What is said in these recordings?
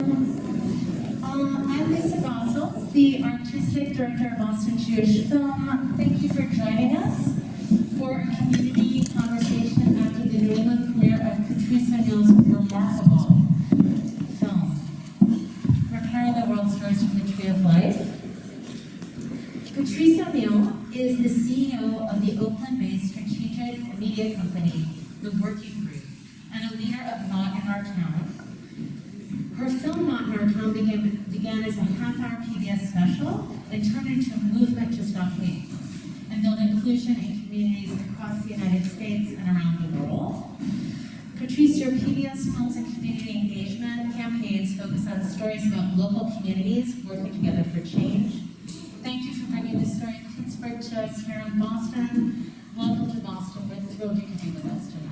Um, I'm Lisa the Artistic Director of Boston Jewish Film. Thank you for joining us for a community conversation after the New England premiere of Patrice O'Neill's remarkable film, Repairing the World Stories from the Tree of Life. Patrice O'Neill is the CEO of the Oakland-based strategic media company, The Working Group, and a leader of Not in Our Town, her film Not Our Town began, began as a half-hour PBS special and turned into a movement to stop hate and build inclusion in communities across the United States and around the world. Patrice, your PBS Films and Community Engagement campaigns focus on stories about local communities working together for change. Thank you for bringing this story of Pittsburgh to us here in Boston. Welcome to Boston. We're thrilled you could be with us tonight.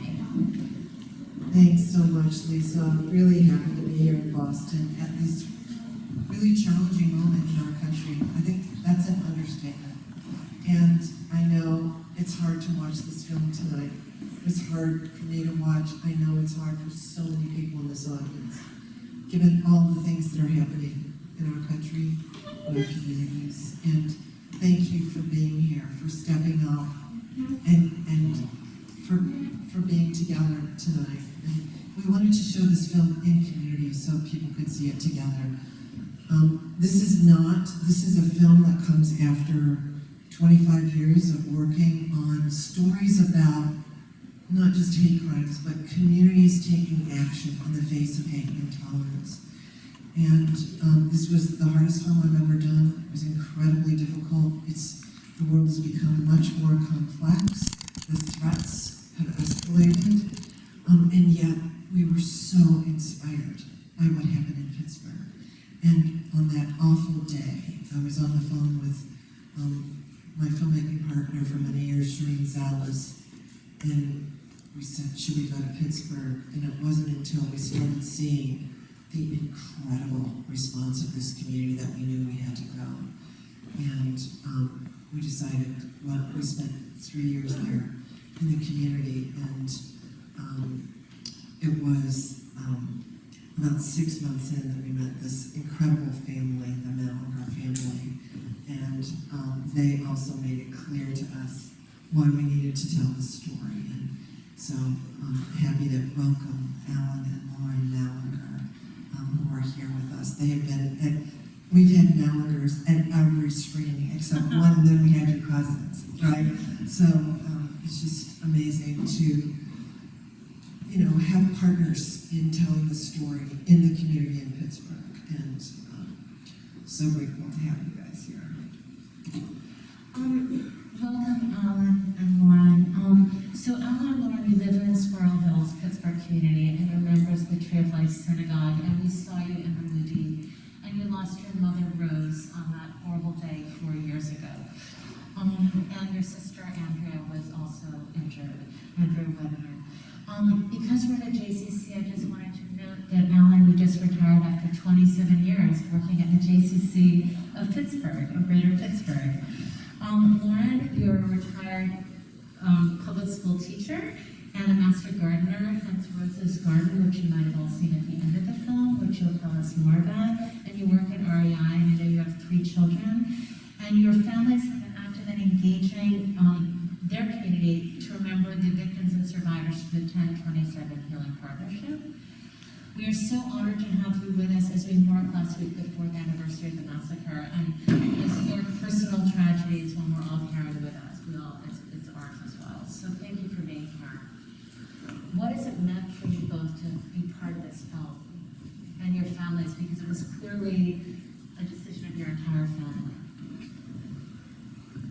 Thanks so much, Lisa. I'm really happy to be here in Boston at this really challenging moment in our country. I think that's an understatement. And I know it's hard to watch this film tonight. It's hard for me to watch. I know it's hard for so many people in this audience, given all the things that are happening in our country, in our communities. And thank you for being here, for stepping up, and, and for, for being together tonight. We wanted to show this film in community so people could see it together. Um, this is not, this is a film that comes after 25 years of working on stories about not just hate crimes, but communities taking action in the face of hate and intolerance. And um, this was the hardest film I've ever done. It was incredibly difficult. It's the world has become much more complex. The threats have escalated, um, and yet we were so inspired by what happened in Pittsburgh. And on that awful day, I was on the phone with um, my filmmaking partner for many years, Shereen Salas, and we said, should we go to Pittsburgh? And it wasn't until we started seeing the incredible response of this community that we knew we had to go. And um, we decided, well, we spent three years there in the community, and um, it was um, about six months in that we met this incredible family, the Mallinger family, and um, they also made it clear to us why we needed to tell the story. And so I'm happy to welcome Alan and Lauren Mallinger, um, who are here with us. They have been at, we've had Mallingers at every screening except one, and then we had your cousins, right? So um, it's just amazing to, you know, have partners in telling the story in the community in Pittsburgh, and um, so grateful to have you guys here. Um, welcome, Alan and Lauren. Um, so Alan and Lauren, you live in Squirrel Hills, Pittsburgh community, and you're members of the Tree of Life Synagogue, and we saw you in the movie, and you lost your mother, Rose, on that horrible day four years ago. Um, and your sister, Andrea, was also injured, Andrea Wedner. Um, because we're at JCC, I just wanted to note that Alan, you just retired after 27 years working at the JCC of Pittsburgh, of Greater Pittsburgh. Um, Lauren, you're a retired um, public school teacher and a master gardener, hence Rose's Garden, which you might have all seen at the end of the film, which you'll tell us more about. And you work at REI, and I know you have three children. And your families have been active in engaging um, their community to remember the victims and survivors of the 1027 Healing Partnership. We are so honored to have you with us as we mark last week the fourth anniversary of the massacre and as your personal tragedies when we're all carried with us. We all, it's, it's ours as well. So thank you for being here. What has it meant for you both to be part of this film and your families? Because it was clearly a decision of your entire family.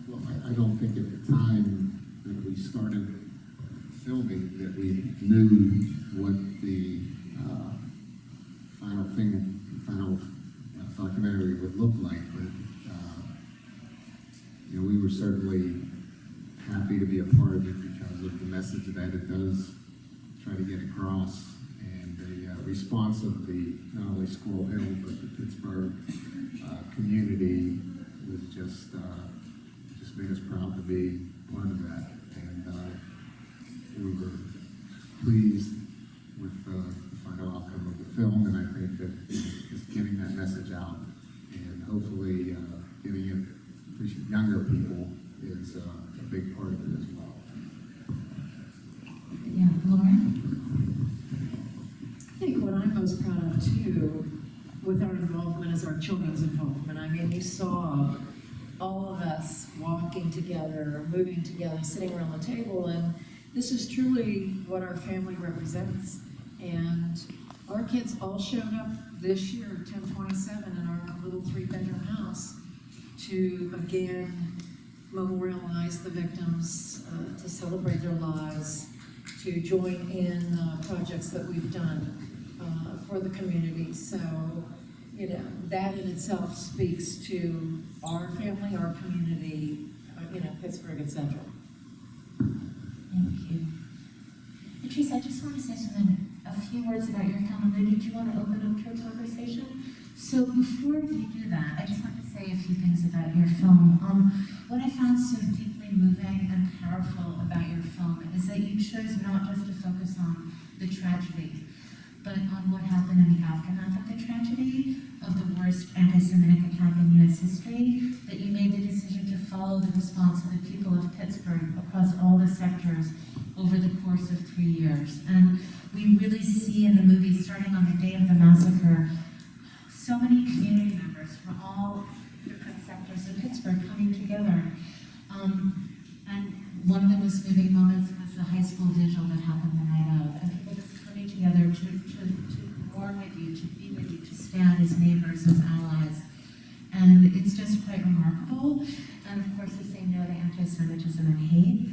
Well, I, I don't think at the time started filming that we knew what the uh, final thing, final uh, documentary would look like, but uh, you know, we were certainly happy to be a part of it because of the message that it does try to get across and the uh, response of the not only Squirrel Hill but the Pittsburgh uh, community was just uh, just made us proud to be part of that and uh, we were pleased with uh, the final outcome of the film, and I think that it's getting that message out and hopefully uh, it to younger people is uh, a big part of it as well. Yeah, Laura? I think what I'm most proud of too, with our involvement is our children's involvement. I mean, we saw all of us walking together, moving together, sitting around the table, and this is truly what our family represents. And our kids all showed up this year, ten twenty-seven, in our little three-bedroom house to again memorialize the victims, uh, to celebrate their lives, to join in uh, projects that we've done uh, for the community. So, you know, that in itself speaks to our family, our community, uh, you know, Pittsburgh and Central. Thank you. Patrice, I just want to say something, a few words about your film, and did you want to open up to a conversation? So before we do that, I just want to say a few things about your film. Um, what I found so deeply moving and powerful about your film is that you chose not just to focus on the tragedy, but on what happened in the aftermath of the tragedy, of the worst anti-Semitic attack in U.S. history, that you made the decision to follow the response of the people of Pittsburgh across all the sectors over the course of three years. And we really see in the movie, starting on the day of the massacre, so many community members from all different sectors of Pittsburgh coming together. Um, and one of the most moving moments was the high school vigil that happened the night of, and people just coming together to, to, to mourn with you, to be with you, to stand allies. And it's just quite remarkable. And of course, the same note of anti-Semitism and hate.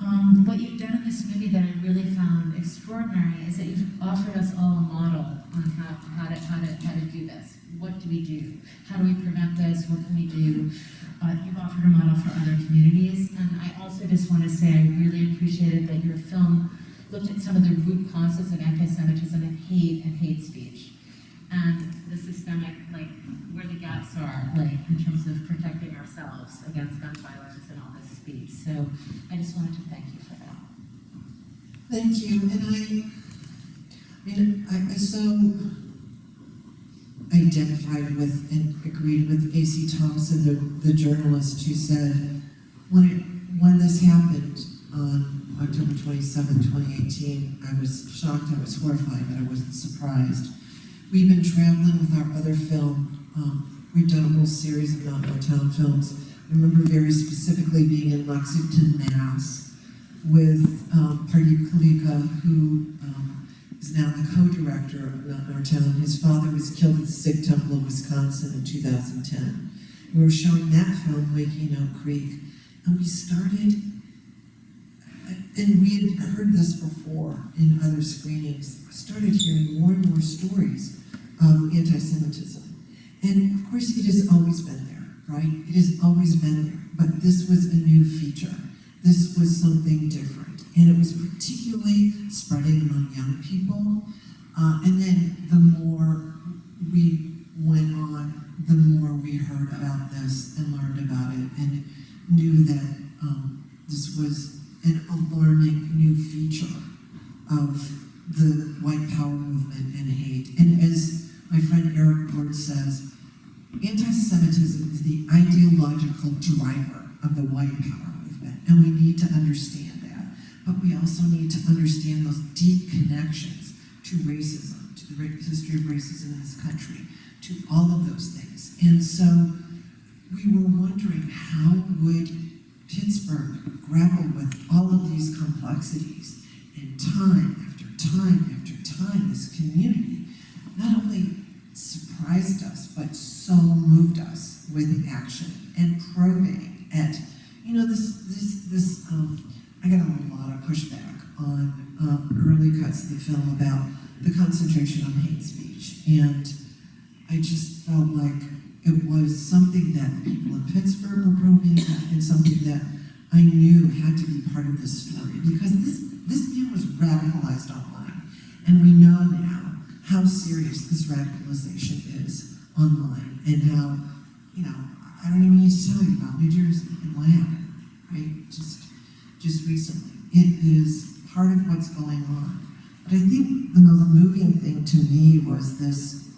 Um, what you've done in this movie that I really found extraordinary is that you've offered us all a model on how, how, to, how, to, how to do this. What do we do? How do we prevent this? What can we do? Uh, you've offered a model for other communities. And I also just want to say I really appreciated that your film looked at some of the root causes of anti-Semitism and hate and hate speech. And the systemic, like, where the gaps are, like, in terms of protecting ourselves against gun violence and all this speech. I just wanted to thank you for that. Thank you, and I, I mean, I, I so identified with and agreed with A.C. Thompson, the, the journalist who said, when it, when this happened on October 27, 2018, I was shocked, I was horrified, but I wasn't surprised. We've been traveling with our other film, um, we've done a whole series of Town films. I remember very specifically being in Lexington, Mass, with um, Pardeep Kaleka, who um, is now the co-director of Not Our His father was killed at the Sikh Temple of Wisconsin in 2010. We were showing that film, Waking Oak Creek, and we started, and we had heard this before in other screenings, started hearing more and more stories of anti-Semitism. And of course, it has always been right? It has always been there, but this was a new feature. This was something different, and it was particularly spreading among young people. Uh, and then the more we went on, the more we heard about this and learned about it, and knew that um, this was an alarming new feature of the white power movement and hate. And as my friend Eric Ward says, anti-Semitism is the ideological driver of the white power movement, and we need to understand that. But we also need to understand those deep connections to racism, to the ra- history of racism in this country, to all of those things. And so we were wondering how would Pittsburgh grapple with all of these complexities and time after time after time, this community not only surprised us, but so moved us with action and probing at, you know, this, this, this, um, I got a lot of pushback on um, early cuts of the film about the concentration on hate speech. And I just felt like it was something that the people in Pittsburgh were probing at and something that I knew had to be part of this story because this, this man was radicalized online. And we know now how serious this radicalization is online and how, you know, I don't even need to tell you about New Jersey and what happened, right? Just, just recently. It is part of what's going on. But I think the most moving thing to me was this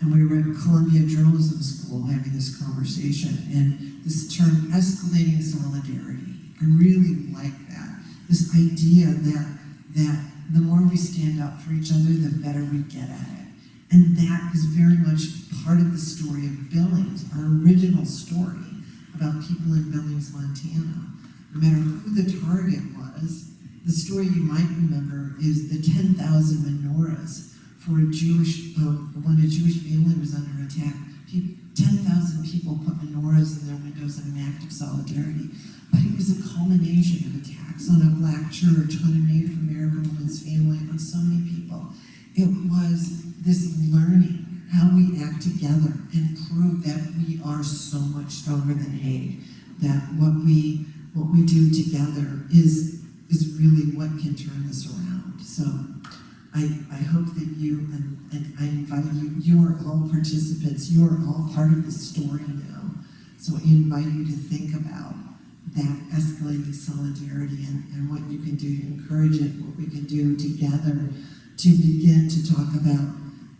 and we were at Columbia Journalism School having this conversation, and this term escalating solidarity. I really like that. This idea that that the more we stand up for each other, the better we get at it. And that is very much part of the story of Billings, our original story about people in Billings, Montana. No matter who the target was, the story you might remember is the 10,000 menorahs for a Jewish, when a Jewish family was under attack. 10,000 people put menorahs in their windows in an act of solidarity. But it was a culmination of on a black church, on a Native American woman's family, on so many people. It was this learning how we act together and prove that we are so much stronger than hate. That what we what we do together is is really what can turn this around. So I, I hope that you, and, and I invite you, you are all participants, you are all part of the story now. So I invite you to think about that escalating solidarity and, and what you can do to encourage it, what we can do together to begin to talk about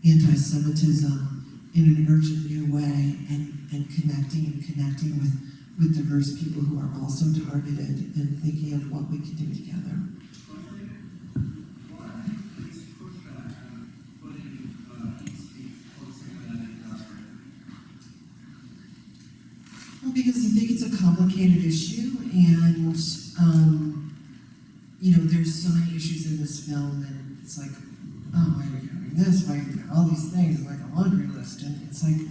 anti-Semitism in an urgent new way and, and connecting and connecting with, with diverse people who are also targeted and thinking of what we can do together. Well, because I think it's a complicated issue, and um, you know, there's so many issues in this film, and it's like, oh, why are we doing this? Why are we doing all these things? Like a laundry list, and it's like,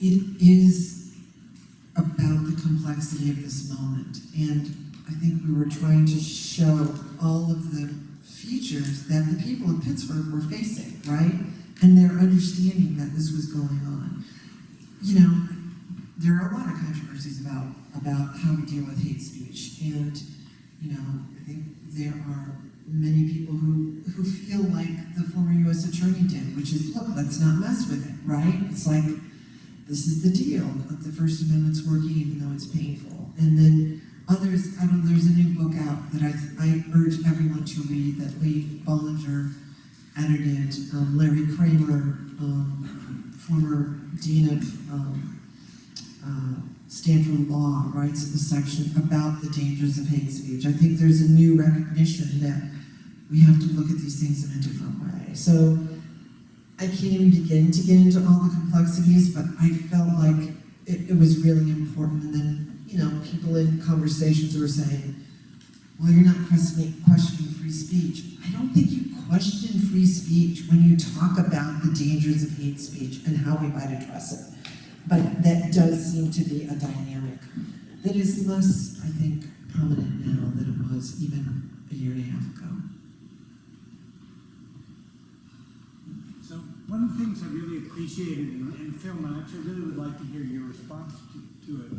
it is about the complexity of this moment, and I think we were trying to show all of the features that the people of Pittsburgh were facing, right? And their understanding that this was going on you know, there are a lot of controversies about about how we deal with hate speech, and you know, I think there are many people who who feel like the former U.S. attorney did, which is look, let's not mess with it, right? It's like this is the deal. That the First Amendment's working, even though it's painful, and then. Others, I don't there's a new book out that I, I urge everyone to read that Lee Bollinger edited, um, Larry Kramer, um, former dean of um, uh, Stanford Law, writes a section about the dangers of hate speech. I think there's a new recognition that we have to look at these things in a different way. So I can't even begin to get into all the complexities, but I felt like it, it was really important. And then, you know, people in conversations were saying, well, you're not questioning, questioning free speech. I don't think you question free speech when you talk about the dangers of hate speech and how we might address it. But that does seem to be a dynamic that is less, I think, prominent now than it was even a year and a half ago. So one of the things I really appreciated in, film, and I actually really would like to hear your response to, to it,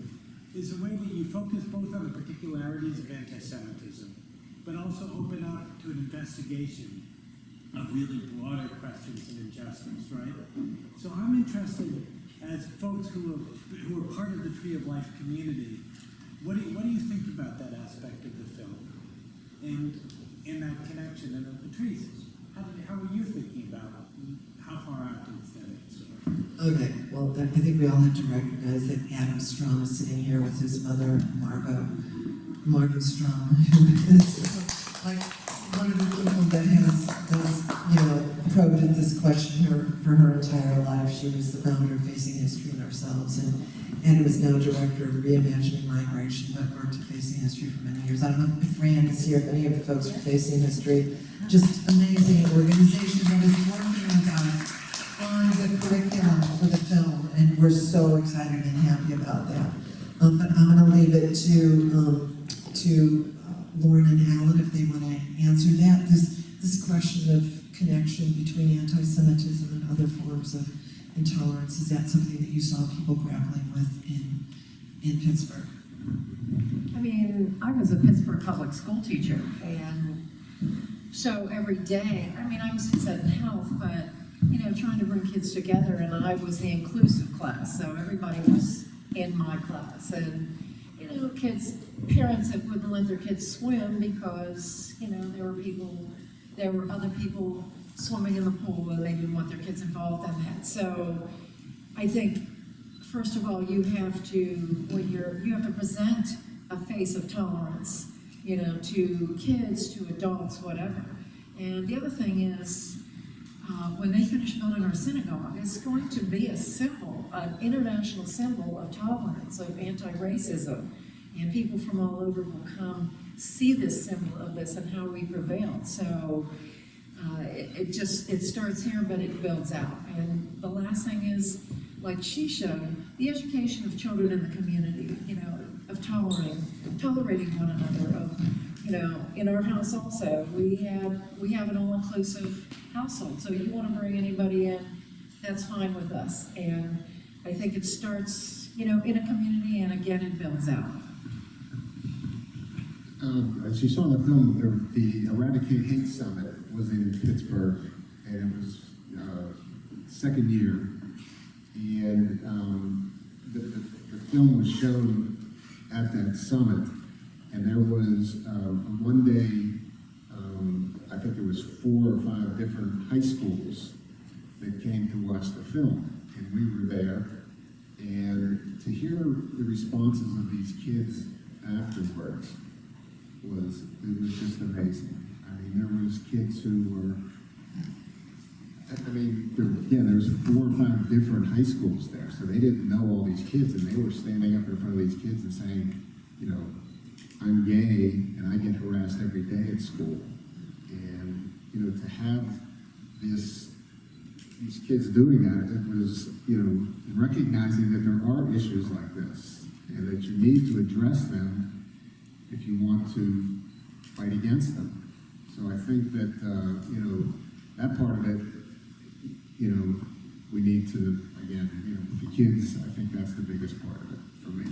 is the way that you focus both on the particularities of anti-Semitism, but also open up to an investigation of really broader questions of injustice, right? So I'm interested, as folks who are, who are part of the Tree of Life community, what do you, what do you think about that aspect of the film? And in that connection, and trees, how, did, how were you thinking about how far out? So, Okay, well, I think we all have to recognize that Adam Strom is sitting here with his mother, Margot, Margot Strom, who is like probed at this question her, for her entire life. She was the founder of Facing History and Ourselves, and Adam is now director of Reimagining Migration, but worked at Facing History for many years. I don't know if Rand is here, if any of the folks from Facing History, just amazing organization that is working with us on the curriculum for the film, and we're so excited and happy about that. Um, but I'm gonna leave it to, um, to uh, Lauren and Alan if they wanna answer that. This, this question of connection between anti-Semitism and other forms of intolerance, is that something that you saw people grappling with in, in Pittsburgh? I mean, I was a Pittsburgh public school teacher, and so every day, I mean, I was in Ed Health, but, you know, trying to bring kids together, and I was the inclusive class, so everybody was in my class, and, you know, kids, parents that wouldn't let their kids swim because, you know, there were people, there were other people swimming in the pool, and they didn't want their kids involved in that. So I think, first of all, you have to, when you're, you have to present a face of tolerance, you know, to kids, to adults, whatever. And the other thing is, uh, when they finish building our synagogue, it's going to be a symbol, an international symbol of tolerance, of anti-racism. And people from all over will come see this symbol of this and how we prevailed. So uh, it, it just, it starts here, but it builds out. And the last thing is, like she showed, the education of children in the community, you know, of tolerating, tolerating one another, of, you know, in our house also, we have, we have an all-inclusive household. So if you want to bring anybody in, that's fine with us. And I think it starts, you know, in a community and again, it builds out. Um, as you saw in the film, there, the Eradicate Hate Summit was in Pittsburgh, and it was, uh, second year. And, um, the, the, the film was shown at that summit, and there was, um, one day, um, I think there was four or five different high schools that came to watch the film, and we were there. And to hear the responses of these kids afterwards, was, it was just amazing. I mean, there was kids who were, I mean, there, again, there was four or five different high schools there, so they didn't know all these kids, and they were standing up in front of these kids and saying, you know, I'm gay, and I get harassed every day at school. And, you know, to have this, these kids doing that, it was, you know, recognizing that there are issues like this, and that you need to address them if you want to fight against them. So I think that, uh, you know, that part of it, you know, we need to, again, you know, for kids, I think that's the biggest part of it for me.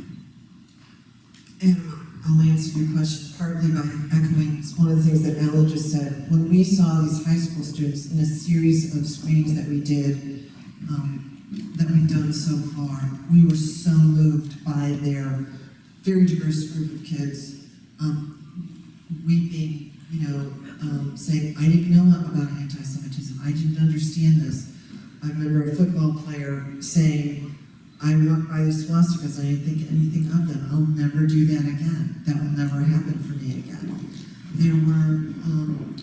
And I'll answer your question partly by echoing one of the things that Ella just said. When we saw these high school students in a series of screenings that we did, um, that we've done so far, we were so moved by their very diverse group of kids, um, weeping, you know, um, saying, I didn't know about anti-Semitism, I didn't understand this. I remember a football player saying, I walk by the swastikas, I didn't think anything of them. I'll never do that again. That will never happen for me again. There were, um,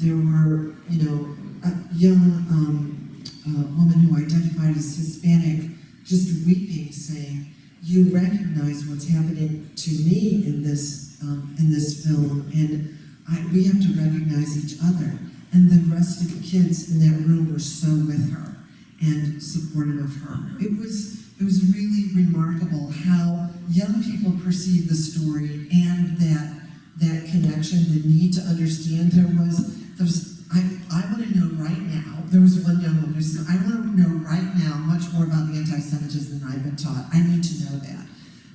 there were, you know, a young um, uh, woman who identified as Hispanic just weeping, saying, "You recognize what's happening to me in this um, in this film, and I, we have to recognize each other." And the rest of the kids in that room were so with her and supportive of her. It was it was really remarkable how young people perceive the story and that that connection, the need to understand. There was there was I, I want to know right now. There was one young woman who said, I want to know right now much more about the anti-Semitism than I've been taught. I need to know that.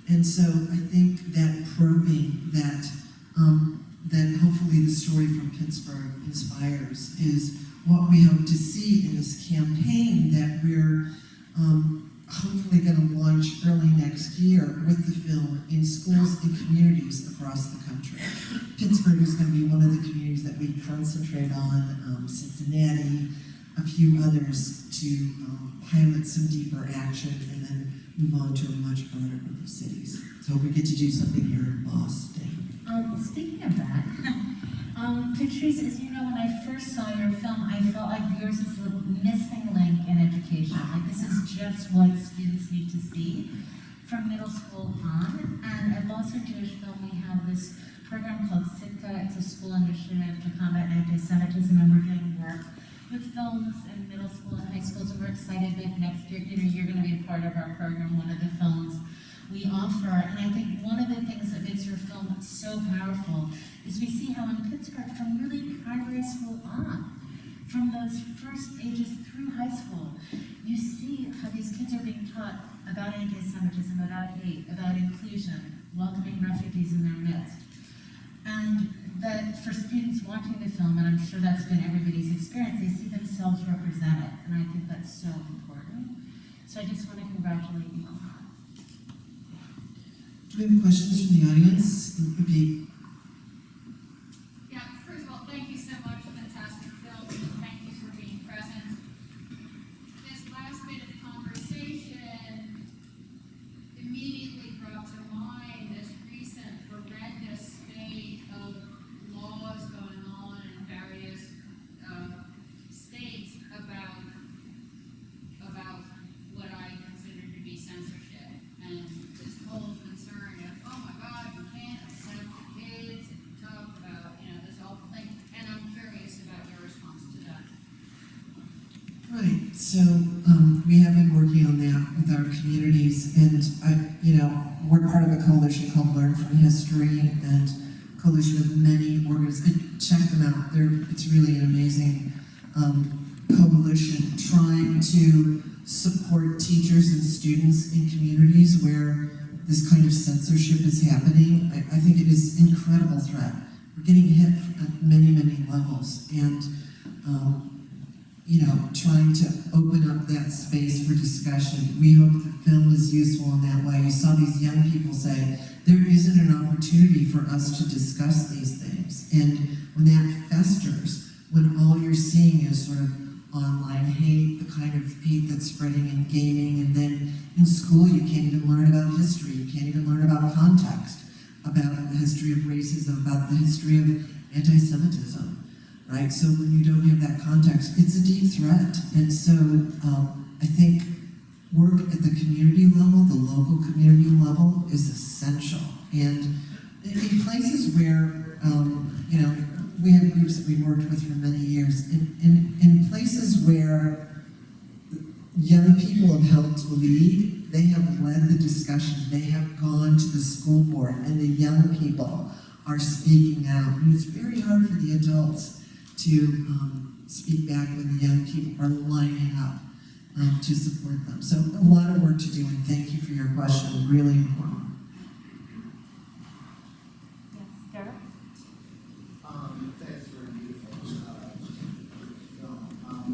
And so I think that probing that um, that hopefully the story from Pittsburgh inspires is what we hope to see in this campaign that we're um, hopefully going to launch early next year with the film in schools and communities across the country. Pittsburgh is going to be one of the communities that we concentrate on, um, Cincinnati, a few others to um, pilot some deeper action and then move on to a much broader group of cities. So we get to do something here in Boston. Um, speaking of that, um, Patrice, as you know, when I first saw your film, I felt like yours is the missing link in education. Like this is just what students need to see from middle school on. And at Boston Jewish Film, we have this program called Sitka. It's a school initiative to combat anti-Semitism, and we're doing work with films in middle school and high schools. And we're excited that next year, you know, you're going to be a part of our program. One of the films we offer. And I think one of the things that makes your film so powerful is we see how in Pittsburgh, from really primary school on, from those first ages through high school, you see how these kids are being taught about anti-Semitism, about hate, about inclusion, welcoming refugees in their midst. And that for students watching the film, and I'm sure that's been everybody's experience, they see themselves represented. And I think that's so important. So I just want to congratulate you that. Do we have questions from the audience? It would be um, we have been working on that with our communities, and I, you know, we're part of a coalition called Learn from History, and coalition of many organizations. Check them out; they're it's really an amazing um, coalition trying to support teachers and students in communities where this kind of censorship is happening. I, I think it is an incredible threat. We're getting hit at many, many levels, and um, you know, trying to open up that space for discussion. We hope the film is useful in that way. You saw these young people say, there isn't an opportunity for us to discuss these things. And when that festers, when all you're seeing is sort of online hate, the kind of hate that's spreading in gaming, and then in school you can't even learn about history, you can't even learn about context, about the history of racism, about the history of anti-Semitism right? So when you don't have that context, it's a deep threat. And so um, I think work at the community level, the local community level, is essential. And in places where, um, you know, we have groups that we've worked with for many years, in, in, in places where young people have helped lead, they have led the discussion, they have gone to the school board, and the young people are speaking out. And it's very hard for the adults to um, speak back when the young people are lining up um, to support them. So a lot of work to do, and thank you for your question, really important. Yes, Derek? Um, thanks for a beautiful, uh, film. Um,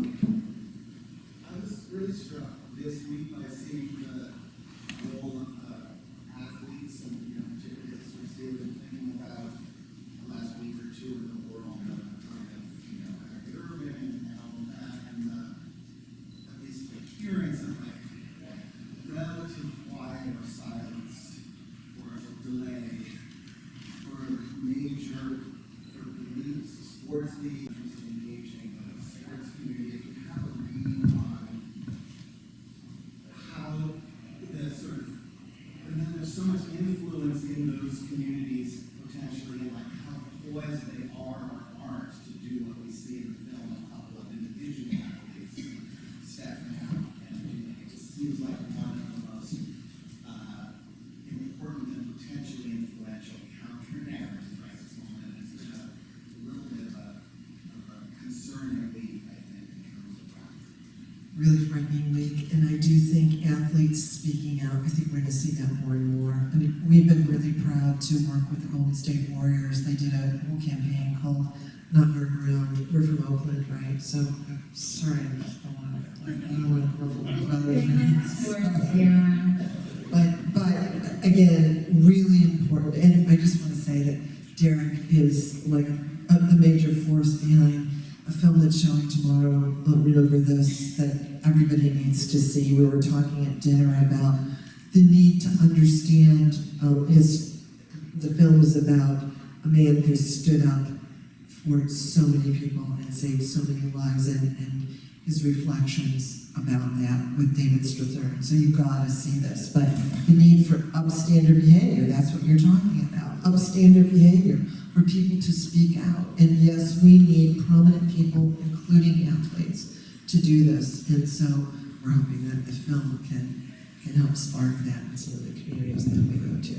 I was really struck this week by seeing the role of, uh, athletes and, you know, particularly as we see, been thinking about the last week or two in the world of, kind of, you know, Kyrie Irving and all of that, and, uh, at least the hearing some like relative quiet or silence or delay for major, for leagues, sports leagues, engaging with the sports community, if you have a read on how the sort of, and then there's so much influence in those communities potentially, and like how poised they are or aren't to do what we see in the film, a couple of individual athletes stepping out and doing it. It just seems like one of the most, uh, important and potentially influential counter narratives right at this moment. It's just a little bit of a, of a concerning lead, I think, in terms of that. Really frightening week, and I do think athletes speaking out, I think we're gonna see that more and more. I mean, we've been really proud to work with the Golden State Warriors. They did a whole campaign called Not Your Room. We're from Oakland, right? So, I'm sorry, I just don't wanna, like, I don't ruffle. Yeah. But, but again, really important, and I just want to say that Derek is like a, a major force behind a film that's showing tomorrow, uh, Remember This, that needs to see. We were talking at dinner about the need to understand, um, his, the film is about a man who stood up for so many people and saved so many lives, and, and his reflections about that with David Strathairn. So you've gotta see this. But the need for upstander behavior, that's what you're talking about. Upstander behavior, for people to speak out. And yes, we need prominent people, including athletes, to do this. And so we're hoping that the film can, can help spark that in some of the communities that we go to.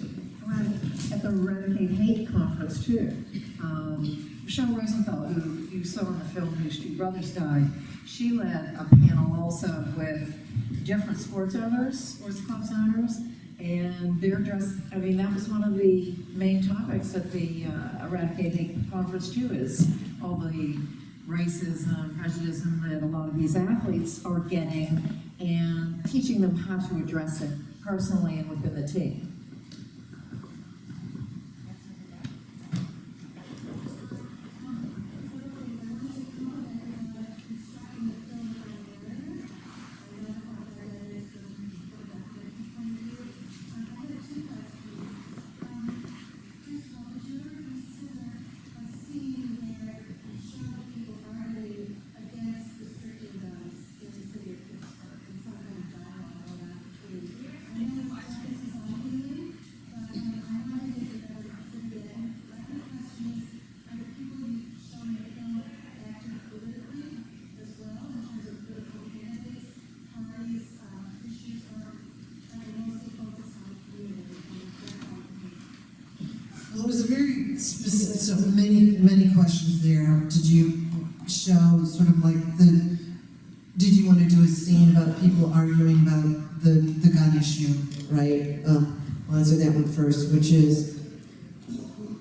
Right, at the Eradicate Hate Conference too. Um, Michele Rosenthal, who you saw in the film whose two brothers died, she led a panel also with different sports owners, sports clubs owners, and they're just, I mean, that was one of the main topics at the uh, Eradicate Hate Conference too, is all the racism, prejudice that a lot of these athletes are getting, and teaching them how to address it personally and within the team. So many, many questions there. Did you show sort of like the, did you want to do a scene about people arguing about the, the gun issue, right? Um, I'll answer that one first, which is,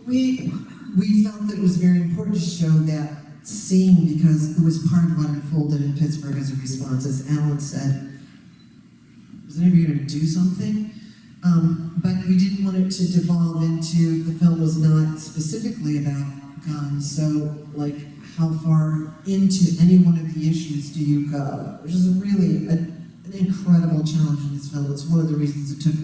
we, we felt that it was very important to show that scene because it was part of what unfolded in Pittsburgh as a response. As Alan said, was anybody going to do something? Um, but we didn't want it to devolve into, the film was not specifically about guns, so like, how far into any one of the issues do you go? Which is really a, an incredible challenge in this film. It's one of the reasons it took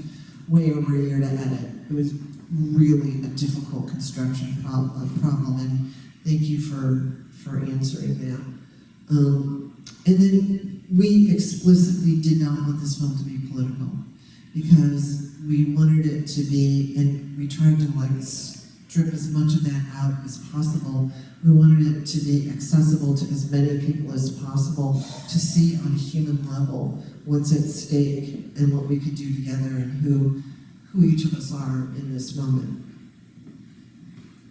way over a year to edit. It was really a difficult construction uh, problem, and thank you for, for answering that. Um, and then we explicitly did not want this film to be political because we wanted it to be, and we tried to like strip as much of that out as possible. We wanted it to be accessible to as many people as possible to see on a human level what's at stake and what we could do together and who, who each of us are in this moment.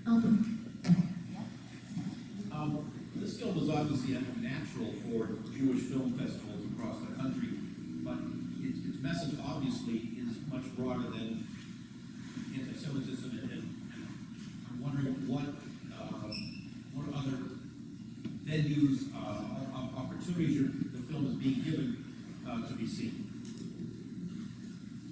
Um, Um, this film was obviously unnatural for Jewish film festivals across the country, but its, its message obviously is much broader than anti-Semitism, and, and I'm wondering what, uh, what other venues, uh, opportunities the film is being given, uh, to be seen.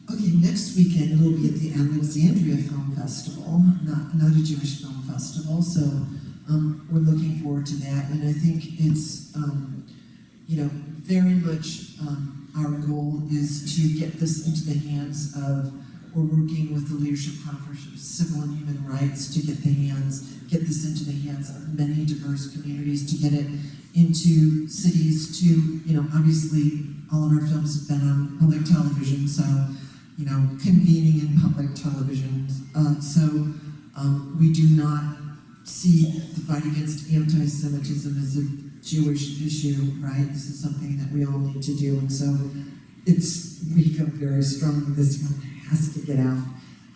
Okay, next weekend it'll be at the Alexandria Film Festival, not, not a Jewish film festival, so um, we're looking forward to that. And I think it's, um, you know, very much um, our goal is to get this into the hands of, we're working with the Leadership Conference of Civil and Human Rights to get the hands, get this into the hands of many diverse communities, to get it into cities, to, you know, obviously all of our films have been on public television, so you know, convening in public television. Uh, so um, we do not see the fight against anti-Semitism as a Jewish issue, right? This is something that we all need to do, and so it's we feel very strongly this film has to get out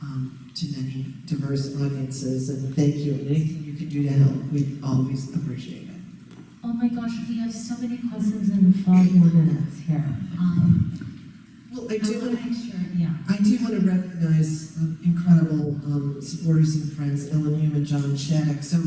um, to many diverse audiences. And thank you, and anything you can do to help, we always appreciate it. oh my gosh, we have so many questions in five more minutes here. Um, Well, I I do. want to make sure, yeah. I do want to recognize um, incredible um, supporters and friends, Ellen Hume and John Shattuck. So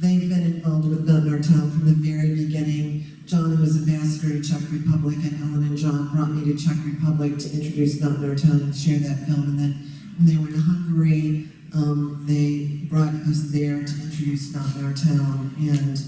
they've been involved with Our Town from the very beginning. John was ambassador to Czech Republic, and Ellen and John brought me to Czech Republic to introduce Our Town and share that film. And then when they were in Hungary, um, they brought us there to introduce Our Town. And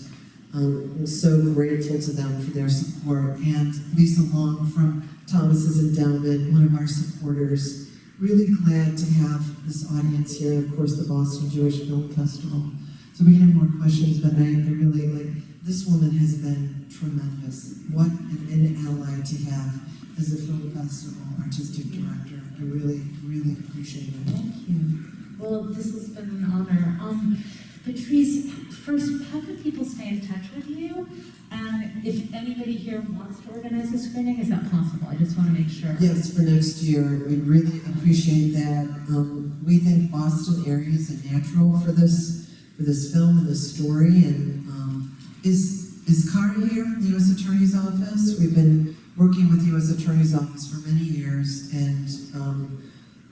um, I'm so grateful to them for their support. And Lisa Long from Thomas's Endowment, one of our supporters. Really glad to have this audience here, and of course, the Boston Jewish Film Festival. So we can have more questions, but I, I really like, this woman has been tremendous. What an, an ally to have as a film festival artistic director. I really, really appreciate it. Thank you. Well, this has been an honor. Um, Patrice, first, how can people stay in touch with you? And if anybody here wants to organize a screening, is that possible? I just want to make sure. Yes, for next year, we really appreciate that. Um, we think Boston area is a natural for this, for this film and this story. And um, is is Kari here from the U.S. Attorney's Office? We've been working with the U.S. Attorney's Office for many years, and um,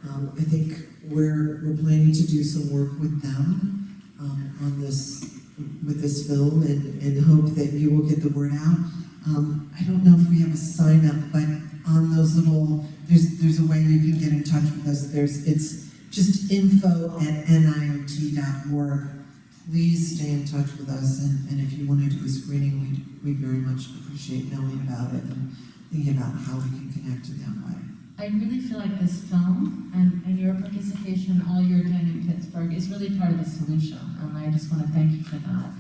um, I think we're we're planning to do some work with them um, on this with this film, and, and hope that you will get the word out. Um, I don't know if we have a sign up, but on those little, there's, there's a way you can get in touch with us. There's, it's just info at niot.org. Please stay in touch with us, and, and if you want to do a screening, we, we very much appreciate knowing about it and thinking about how we can connect in them. way. I really feel like this film and, and your participation, all you're doing in Pittsburgh, is really part of the solution. And I just want to thank you for that.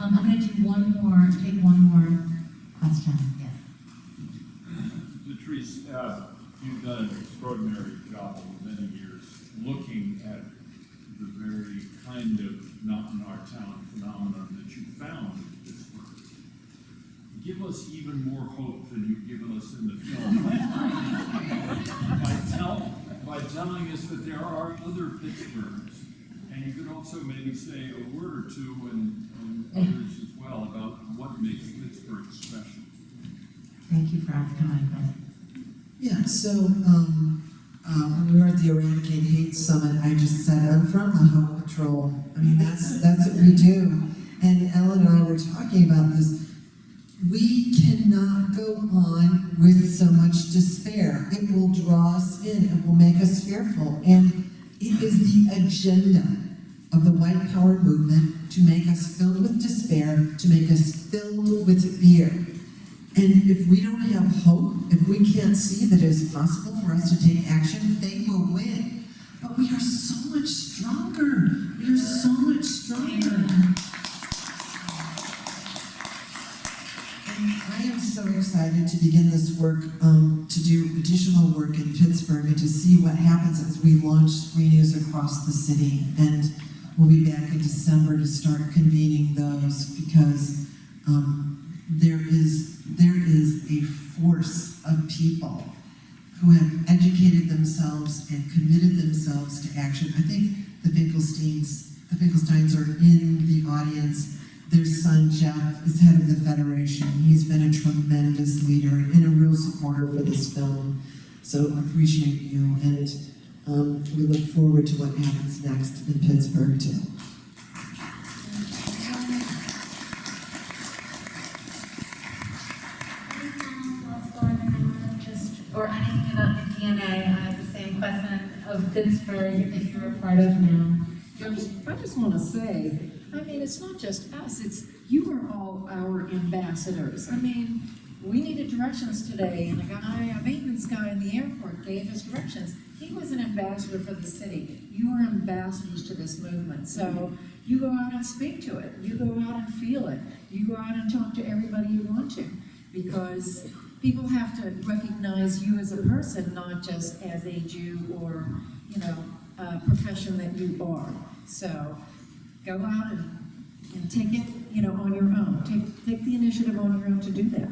Um, I'm going to do one more, take one more question. Yes. Latrice, uh, you've done an extraordinary job over many years looking at the very kind of not in our town phenomenon that you found in Pittsburgh. Give us even more hope than you've given us in the film. by, tell, by telling us that there are other Pittsburghs And you could also maybe say a word or two and, and others as well about what makes Pittsburgh special. Thank you for asking my question. Yeah, so, um, uh, when we were at the Eradicate Hate Summit, I just said, I'm from the Home Patrol. I mean, that's, that's what we do. And Ellen and I were talking about this. We cannot go on with so much despair. It will draw us in, it will make us fearful. And it is the agenda of the white power movement to make us filled with despair, to make us filled with fear. And if we don't have hope, if we can't see that it is possible for us to take action, they will win. But we are so much stronger. We are so much stronger. And I am so excited to begin this work, um, to do additional work in Pittsburgh and to see what happens as we launch screenings across the city. And we'll be back in December to start convening those because, um, there is, there is a force of people who have educated themselves and committed themselves to action. I think the Finkelsteins, the Finkelsteins are in the audience. Their son Jeff is head of the Federation. He's been a tremendous leader and a real supporter for this film. So appreciate you and um, we look forward to what happens next in Pittsburgh too. What's going on, just, or anything about the DNA, I have the same question of Pittsburgh, if you're a part of now. I just, I just want to say, I mean, it's not just us, it's, you are all our ambassadors. I mean, we needed directions today, and a guy, a maintenance guy in the airport gave us directions. He was an ambassador for the city. You are ambassadors to this movement, so you go out and speak to it. You go out and feel it. You go out and talk to everybody you want to, because people have to recognize you as a person, not just as a Jew or, you know, uh, profession that you are. So go out and, and take it, you know, on your own. Take, take the initiative on your own to do that.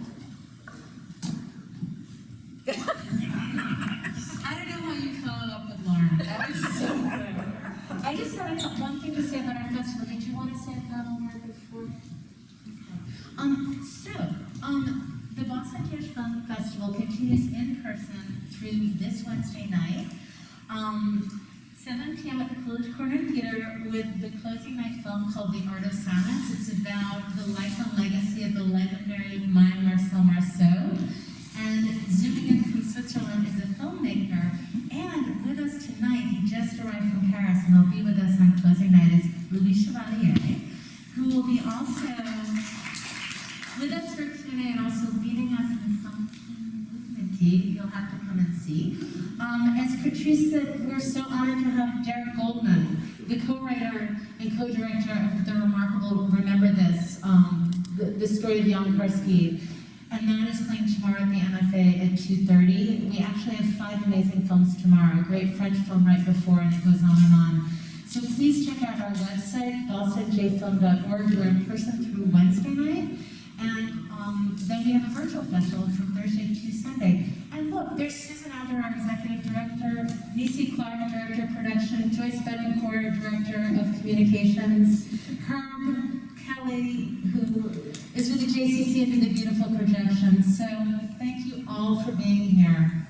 I don't know how you followed up with Lauren. That was so good. I just had one thing to say about our festival. Did you want to say a final word before? Okay. Um, so, um, the Boston Jewish Film Festival continues in person through this Wednesday night. Um, 7 p.m. at the Coolidge Corner Theater with the closing night film called The Art of Silence. It's about the life and legacy of the legendary mime Marcel Marceau. And zooming in from Switzerland is a filmmaker. And with us tonight, he just arrived from Paris and will be with us on closing night, is Louis Chevalier, who will be also with us for Q&A and also leading us in something movementy. You'll have to come and see. Um, as Patrice said, we're so honored to have Derek Goldman, the co-writer and co-director of the remarkable Remember This, um, the, the story of Jan Karski. And that is playing tomorrow at the MFA at 2.30. We actually have five amazing films tomorrow. A great French film right before, and it goes on and on. So please check out our website, bostonjfilm.org. We're in person through Wednesday night. And um, then we have a virtual festival from Thursday to Sunday. And look, there's Susan Alder, our executive director, Nisi Clark, director of production, Joyce Betancourt, director of communications, Herb Kelly, who is with the JCC and did the beautiful projections. So thank you all for being here.